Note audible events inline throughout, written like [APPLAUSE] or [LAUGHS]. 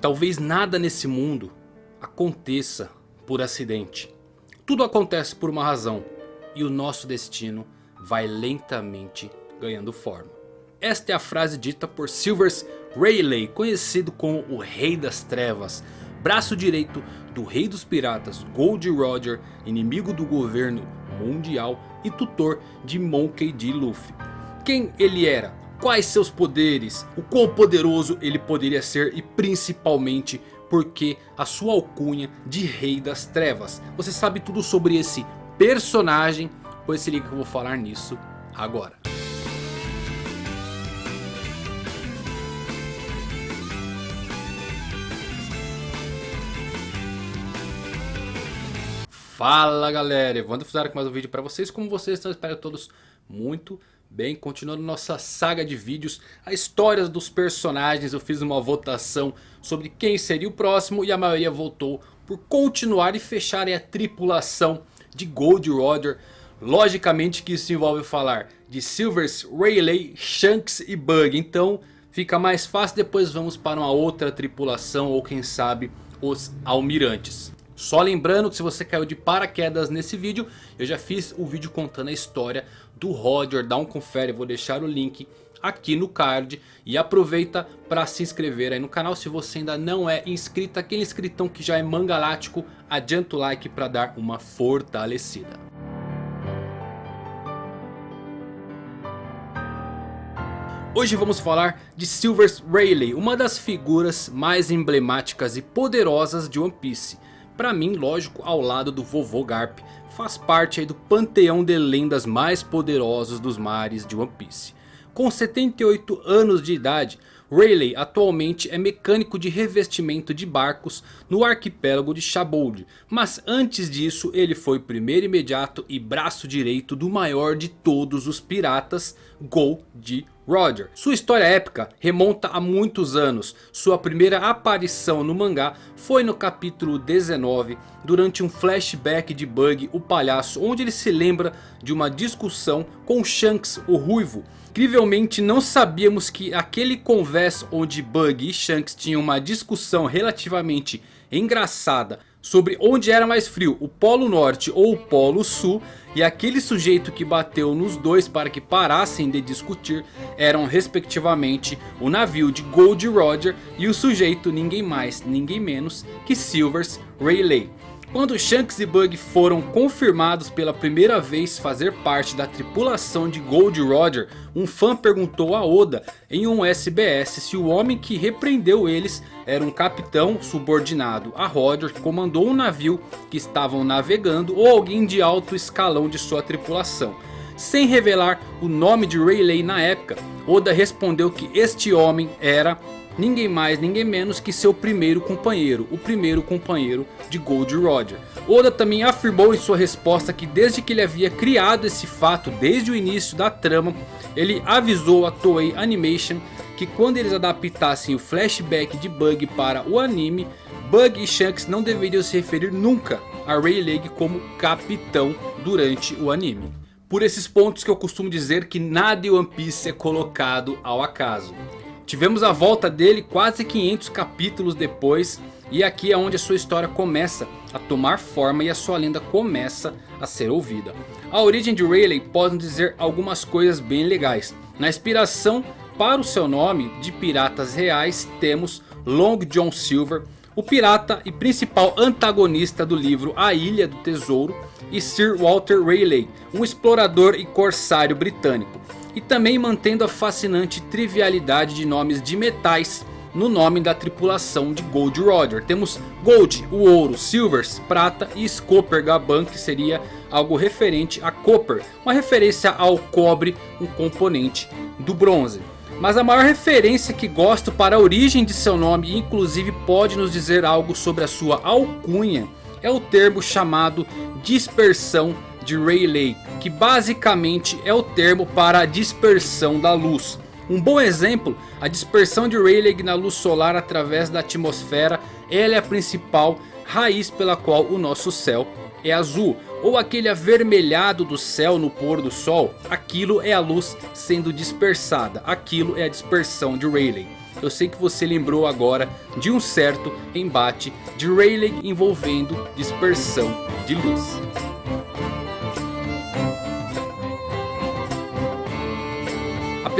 Talvez nada nesse mundo aconteça por acidente. Tudo acontece por uma razão. E o nosso destino vai lentamente ganhando forma. Esta é a frase dita por Silvers Rayleigh, conhecido como o Rei das Trevas. Braço direito do Rei dos Piratas Gold Roger, inimigo do governo mundial e tutor de Monkey D. Luffy. Quem ele era? Quais seus poderes? O quão poderoso ele poderia ser e principalmente porque a sua alcunha de Rei das Trevas. Você sabe tudo sobre esse personagem? Pois se liga que eu vou falar nisso agora. Fala galera, Evandro Fusaro com mais um vídeo para vocês. Como vocês estão, espero todos muito bem. Continuando nossa saga de vídeos, a história dos personagens. Eu fiz uma votação sobre quem seria o próximo e a maioria votou por continuar e fechar a tripulação de Gold Roger. Logicamente que isso envolve falar de Silvers, Rayleigh, Shanks e Bug. Então fica mais fácil, depois vamos para uma outra tripulação ou quem sabe os almirantes. Só lembrando que se você caiu de paraquedas nesse vídeo, eu já fiz o vídeo contando a história do Roger, dá um confere, vou deixar o link aqui no card. E aproveita para se inscrever aí no canal se você ainda não é inscrito. Aquele inscritão que já é mangalático, adianta o like para dar uma fortalecida. Hoje vamos falar de Silvers Rayleigh, uma das figuras mais emblemáticas e poderosas de One Piece. Para mim, lógico, ao lado do vovô Garp, faz parte do panteão de lendas mais poderosos dos mares de One Piece. Com 78 anos de idade, Rayleigh atualmente é mecânico de revestimento de barcos no arquipélago de Shabold. Mas antes disso ele foi primeiro imediato e braço direito do maior de todos os piratas, Gold Roger. Sua história épica remonta a muitos anos. Sua primeira aparição no mangá foi no capítulo 19 durante um flashback de Bug o palhaço. Onde ele se lembra de uma discussão com Shanks o ruivo. Incrivelmente não sabíamos que aquele conversa onde Bug e Shanks tinham uma discussão relativamente engraçada sobre onde era mais frio, o Polo Norte ou o Polo Sul. E aquele sujeito que bateu nos dois para que parassem de discutir eram respectivamente o navio de Gold Roger e o sujeito ninguém mais ninguém menos que Silvers Rayleigh. Quando Shanks e Bug foram confirmados pela primeira vez fazer parte da tripulação de Gold Roger, um fã perguntou a Oda em um SBS se o homem que repreendeu eles era um capitão subordinado a Roger que comandou um navio que estavam navegando ou alguém de alto escalão de sua tripulação. Sem revelar o nome de Rayleigh na época, Oda respondeu que este homem era ninguém mais, ninguém menos que seu primeiro companheiro, o primeiro companheiro de Gold Roger. Oda também afirmou em sua resposta que desde que ele havia criado esse fato, desde o início da trama, ele avisou a Toei Animation que quando eles adaptassem o flashback de Bug para o anime, Bug e Shanks não deveriam se referir nunca a Rayleigh como capitão durante o anime. Por esses pontos que eu costumo dizer que nada em One Piece é colocado ao acaso. Tivemos a volta dele quase 500 capítulos depois. E aqui é onde a sua história começa a tomar forma e a sua lenda começa a ser ouvida. A origem de Rayleigh pode dizer algumas coisas bem legais. Na inspiração para o seu nome de piratas reais temos Long John Silver. O pirata e principal antagonista do livro A Ilha do Tesouro. E Sir Walter Rayleigh, um explorador e corsário britânico e também mantendo a fascinante trivialidade de nomes de metais no nome da tripulação de Gold Roger. Temos Gold, o ouro, Silvers, prata e Scopper Gaban que seria algo referente a Copper. Uma referência ao cobre, um componente do bronze. Mas a maior referência que gosto para a origem de seu nome, inclusive pode nos dizer algo sobre a sua alcunha, é o termo chamado dispersão de Rayleigh, que basicamente é o termo para a dispersão da luz. Um bom exemplo, a dispersão de Rayleigh na luz solar através da atmosfera, ela é a principal raiz pela qual o nosso céu é azul. Ou aquele avermelhado do céu no pôr do sol, aquilo é a luz sendo dispersada, aquilo é a dispersão de Rayleigh. eu sei que você lembrou agora de um certo embate de Rayleigh envolvendo dispersão de luz.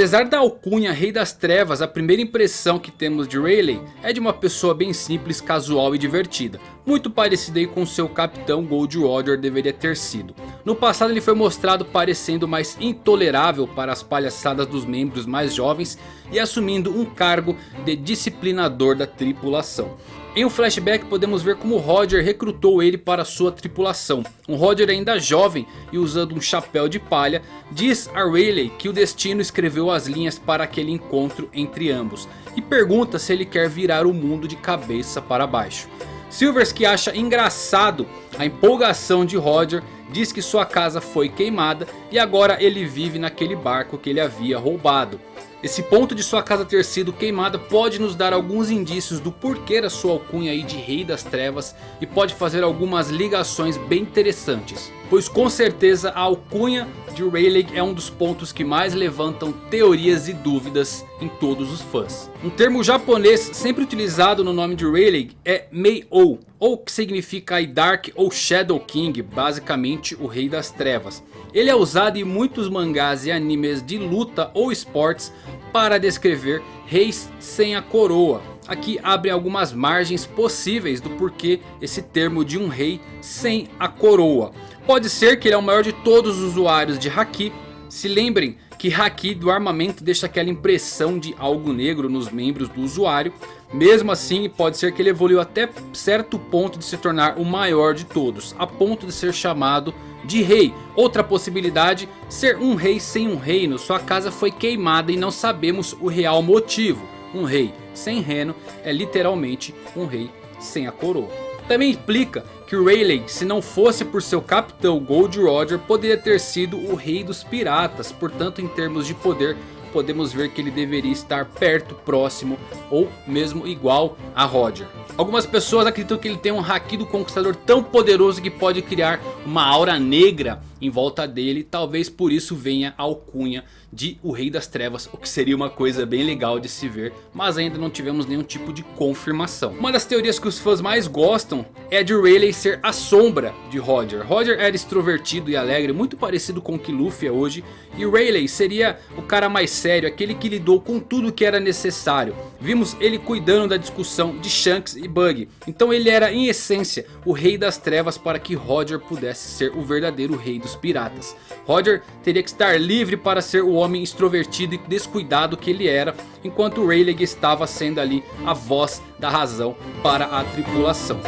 Apesar da alcunha Rei das Trevas, a primeira impressão que temos de Rayleigh é de uma pessoa bem simples, casual e divertida. Muito parecida com seu capitão Gold Roger deveria ter sido. No passado ele foi mostrado parecendo mais intolerável para as palhaçadas dos membros mais jovens e assumindo um cargo de disciplinador da tripulação. Em um flashback podemos ver como Roger recrutou ele para sua tripulação. Um Roger ainda jovem e usando um chapéu de palha, diz a Rayleigh que o destino escreveu as linhas para aquele encontro entre ambos. E pergunta se ele quer virar o mundo de cabeça para baixo. Silvers que acha engraçado a empolgação de Roger, diz que sua casa foi queimada e agora ele vive naquele barco que ele havia roubado. Esse ponto de sua casa ter sido queimada pode nos dar alguns indícios do porquê da sua alcunha aí de Rei das Trevas e pode fazer algumas ligações bem interessantes. Pois com certeza a alcunha de Rayleigh é um dos pontos que mais levantam teorias e dúvidas em todos os fãs. Um termo japonês sempre utilizado no nome de Rayleigh é Mei-O, ou que significa Dark ou Shadow King, basicamente o Rei das Trevas. Ele é usado em muitos mangás e animes de luta ou esportes para descrever reis sem a coroa. Aqui abre algumas margens possíveis do porquê esse termo de um rei sem a coroa. Pode ser que ele é o maior de todos os usuários de Haki. Se lembrem que Haki do armamento deixa aquela impressão de algo negro nos membros do usuário. Mesmo assim pode ser que ele evoluiu até certo ponto de se tornar o maior de todos. A ponto de ser chamado de rei. Outra possibilidade, ser um rei sem um reino. Sua casa foi queimada e não sabemos o real motivo. Um rei sem reino é literalmente um rei sem a coroa. Também implica que Rayleigh, se não fosse por seu capitão Gold Roger, poderia ter sido o rei dos piratas. Portanto, em termos de poder, podemos ver que ele deveria estar perto, próximo ou mesmo igual a Roger. Algumas pessoas acreditam que ele tem um Haki do Conquistador tão poderoso que pode criar uma aura negra em volta dele. Talvez por isso venha a alcunha de o Rei das Trevas. O que seria uma coisa bem legal de se ver. Mas ainda não tivemos nenhum tipo de confirmação. Uma das teorias que os fãs mais gostam é de Rayleigh ser a sombra de Roger. Roger era extrovertido e alegre. Muito parecido com o que Luffy é hoje. E Rayleigh seria o cara mais sério. Aquele que lidou com tudo que era necessário. Vimos ele cuidando da discussão de Shanks e Bug. Então ele era em essência o Rei das Trevas para que Roger pudesse ser o verdadeiro Rei dos Piratas. Roger teria que estar livre para ser o homem extrovertido e descuidado que ele era. Enquanto Rayleigh estava sendo ali a voz da razão para a tripulação.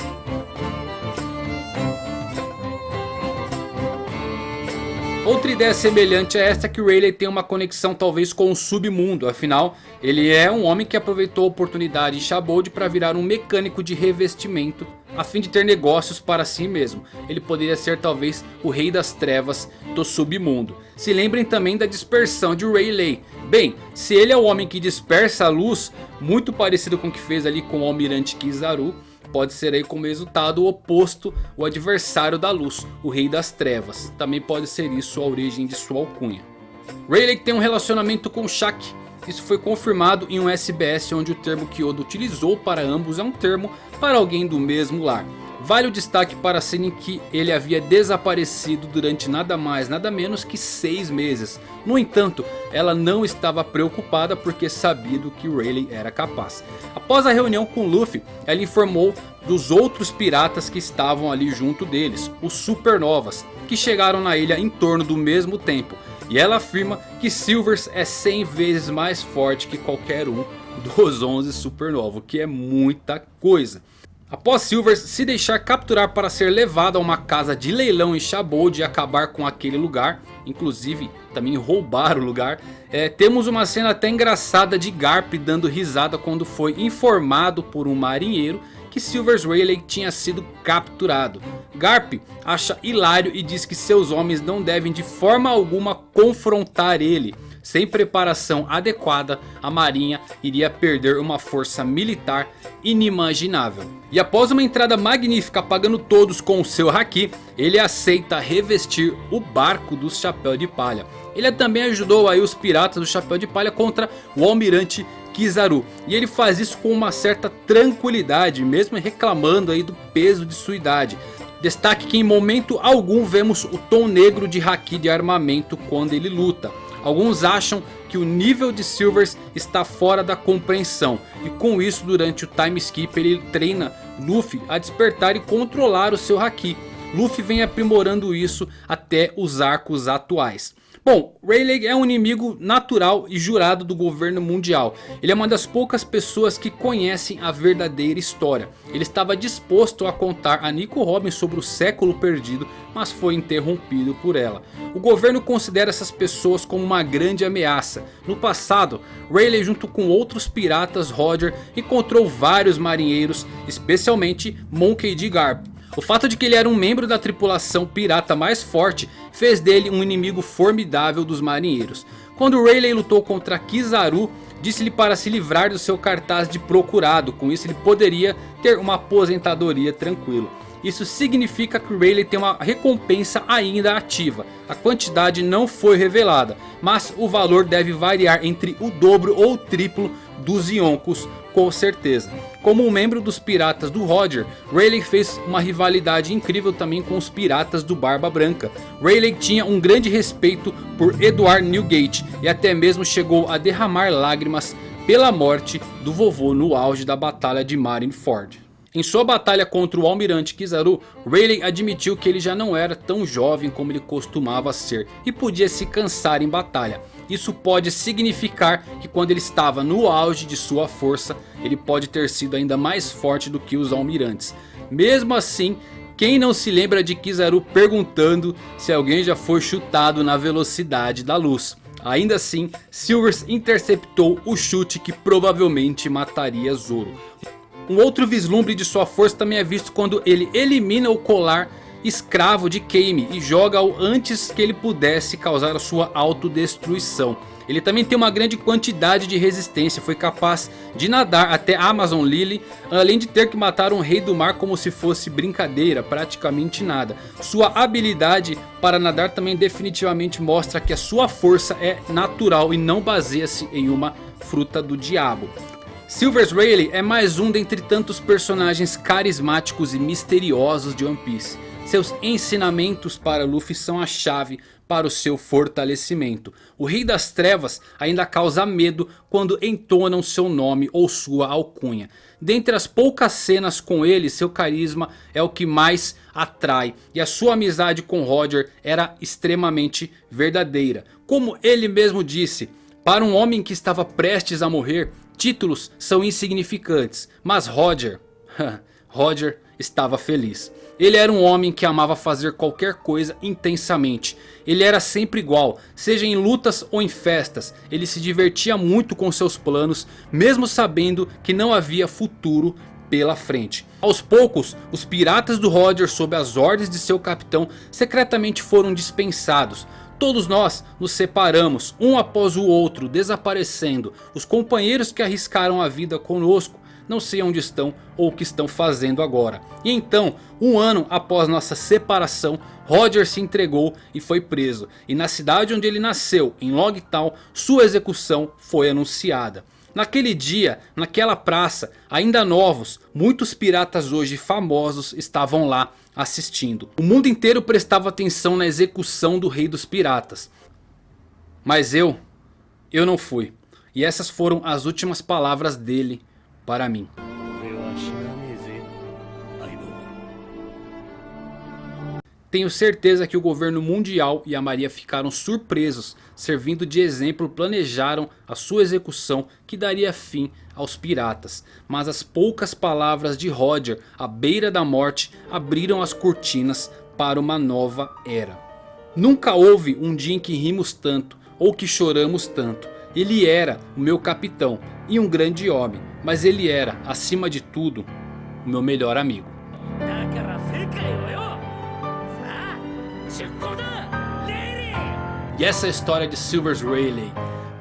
Outra ideia semelhante a esta é que Rayleigh tem uma conexão talvez com o submundo. Afinal, ele é um homem que aproveitou a oportunidade em Shabold para virar um mecânico de revestimento. A fim de ter negócios para si mesmo. Ele poderia ser talvez o rei das trevas do submundo. Se lembrem também da dispersão de Rayleigh. Bem, se ele é o homem que dispersa a luz, muito parecido com o que fez ali com o almirante Kizaru pode ser aí como resultado o oposto, o adversário da luz, o rei das trevas. Também pode ser isso a origem de sua alcunha. Rayleigh tem um relacionamento com Shaq. Isso foi confirmado em um SBS onde o termo que Oda utilizou para ambos é um termo para alguém do mesmo lar. Vale o destaque para a cena em que ele havia desaparecido durante nada mais nada menos que 6 meses. No entanto, ela não estava preocupada porque sabia do que Rayleigh era capaz. Após a reunião com Luffy, ela informou dos outros piratas que estavam ali junto deles, os Supernovas, que chegaram na ilha em torno do mesmo tempo. E ela afirma que Silvers é 100 vezes mais forte que qualquer um dos 11 Supernova, o que é muita coisa. Após Silvers se deixar capturar para ser levado a uma casa de leilão em Shabold e acabar com aquele lugar, inclusive também roubar o lugar, é, temos uma cena até engraçada de Garp dando risada quando foi informado por um marinheiro que Silvers Rayleigh tinha sido capturado. Garp acha hilário e diz que seus homens não devem de forma alguma confrontar ele. Sem preparação adequada, a marinha iria perder uma força militar inimaginável. E após uma entrada magnífica apagando todos com o seu Haki, ele aceita revestir o barco do Chapéu de Palha. Ele também ajudou aí os piratas do Chapéu de Palha contra o almirante Kizaru. E ele faz isso com uma certa tranquilidade, mesmo reclamando aí do peso de sua idade. Destaque que em momento algum vemos o tom negro de Haki de armamento quando ele luta. Alguns acham que o nível de Silvers está fora da compreensão. E com isso durante o time skip ele treina Luffy a despertar e controlar o seu Haki. Luffy vem aprimorando isso até os arcos atuais. Bom, Rayleigh é um inimigo natural e jurado do governo mundial. Ele é uma das poucas pessoas que conhecem a verdadeira história. Ele estava disposto a contar a Nico Robin sobre o século perdido, mas foi interrompido por ela. O governo considera essas pessoas como uma grande ameaça. No passado, Rayleigh junto com outros piratas Roger encontrou vários marinheiros, especialmente Monkey D. Garp. O fato de que ele era um membro da tripulação pirata mais forte fez dele um inimigo formidável dos marinheiros. Quando Rayleigh lutou contra Kizaru, disse-lhe para se livrar do seu cartaz de procurado, com isso ele poderia ter uma aposentadoria tranquila. Isso significa que Rayleigh tem uma recompensa ainda ativa. A quantidade não foi revelada, mas o valor deve variar entre o dobro ou o triplo dos Yonkos com certeza. Como um membro dos piratas do Roger, Rayleigh fez uma rivalidade incrível também com os piratas do Barba Branca. Rayleigh tinha um grande respeito por Edward Newgate e até mesmo chegou a derramar lágrimas pela morte do vovô no auge da batalha de Marineford. Em sua batalha contra o almirante Kizaru, Rayleigh admitiu que ele já não era tão jovem como ele costumava ser e podia se cansar em batalha. Isso pode significar que quando ele estava no auge de sua força, ele pode ter sido ainda mais forte do que os almirantes. Mesmo assim, quem não se lembra de Kizaru perguntando se alguém já foi chutado na velocidade da luz? Ainda assim, Silvers interceptou o chute que provavelmente mataria Zoro. Um outro vislumbre de sua força também é visto quando ele elimina o colar escravo de Kame e joga-o antes que ele pudesse causar a sua autodestruição. Ele também tem uma grande quantidade de resistência, foi capaz de nadar até Amazon Lily, além de ter que matar um rei do mar como se fosse brincadeira, praticamente nada. Sua habilidade para nadar também definitivamente mostra que a sua força é natural e não baseia-se em uma fruta do diabo. Silvers Rayleigh é mais um dentre tantos personagens carismáticos e misteriosos de One Piece. Seus ensinamentos para Luffy são a chave para o seu fortalecimento. O Rei das Trevas ainda causa medo quando entonam seu nome ou sua alcunha. Dentre as poucas cenas com ele, seu carisma é o que mais atrai. E a sua amizade com Roger era extremamente verdadeira. Como ele mesmo disse, para um homem que estava prestes a morrer, Títulos são insignificantes, mas Roger, [LAUGHS] Roger estava feliz. Ele era um homem que amava fazer qualquer coisa intensamente. Ele era sempre igual, seja em lutas ou em festas. Ele se divertia muito com seus planos, mesmo sabendo que não havia futuro pela frente. Aos poucos, os piratas do Roger sob as ordens de seu capitão secretamente foram dispensados. Todos nós nos separamos, um após o outro, desaparecendo. Os companheiros que arriscaram a vida conosco não sei onde estão ou o que estão fazendo agora. E então, um ano após nossa separação, Roger se entregou e foi preso. E na cidade onde ele nasceu, em Logtown, sua execução foi anunciada. Naquele dia, naquela praça, ainda novos, muitos piratas hoje famosos estavam lá assistindo. O mundo inteiro prestava atenção na execução do rei dos piratas. Mas eu, eu não fui. E essas foram as últimas palavras dele para mim. Tenho certeza que o governo mundial e a Maria ficaram surpresos, servindo de exemplo planejaram a sua execução que daria fim aos piratas. Mas as poucas palavras de Roger à beira da morte abriram as cortinas para uma nova era. Nunca houve um dia em que rimos tanto ou que choramos tanto. Ele era o meu capitão e um grande homem, mas ele era, acima de tudo, o meu melhor amigo. E essa é a história de Silvers Rayleigh,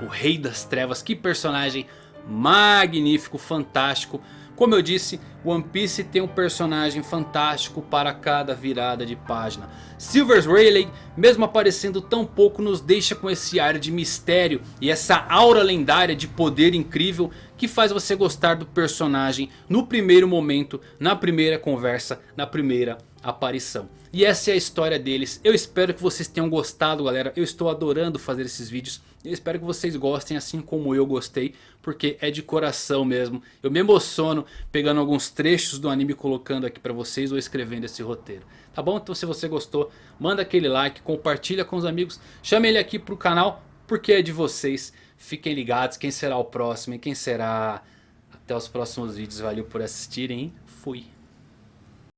o Rei das Trevas. Que personagem magnífico, fantástico. Como eu disse, One Piece tem um personagem fantástico para cada virada de página. Silvers Rayleigh, mesmo aparecendo tão pouco, nos deixa com esse ar de mistério e essa aura lendária de poder incrível que faz você gostar do personagem no primeiro momento, na primeira conversa, na primeira aparição. E essa é a história deles. Eu espero que vocês tenham gostado galera. Eu estou adorando fazer esses vídeos. Eu espero que vocês gostem assim como eu gostei. Porque é de coração mesmo. Eu me emociono pegando alguns trechos do anime colocando aqui pra vocês ou escrevendo esse roteiro. Tá bom? Então se você gostou, manda aquele like, compartilha com os amigos. Chame ele aqui pro canal porque é de vocês. Fiquem ligados quem será o próximo e quem será... Até os próximos vídeos. Valeu por assistirem. Fui.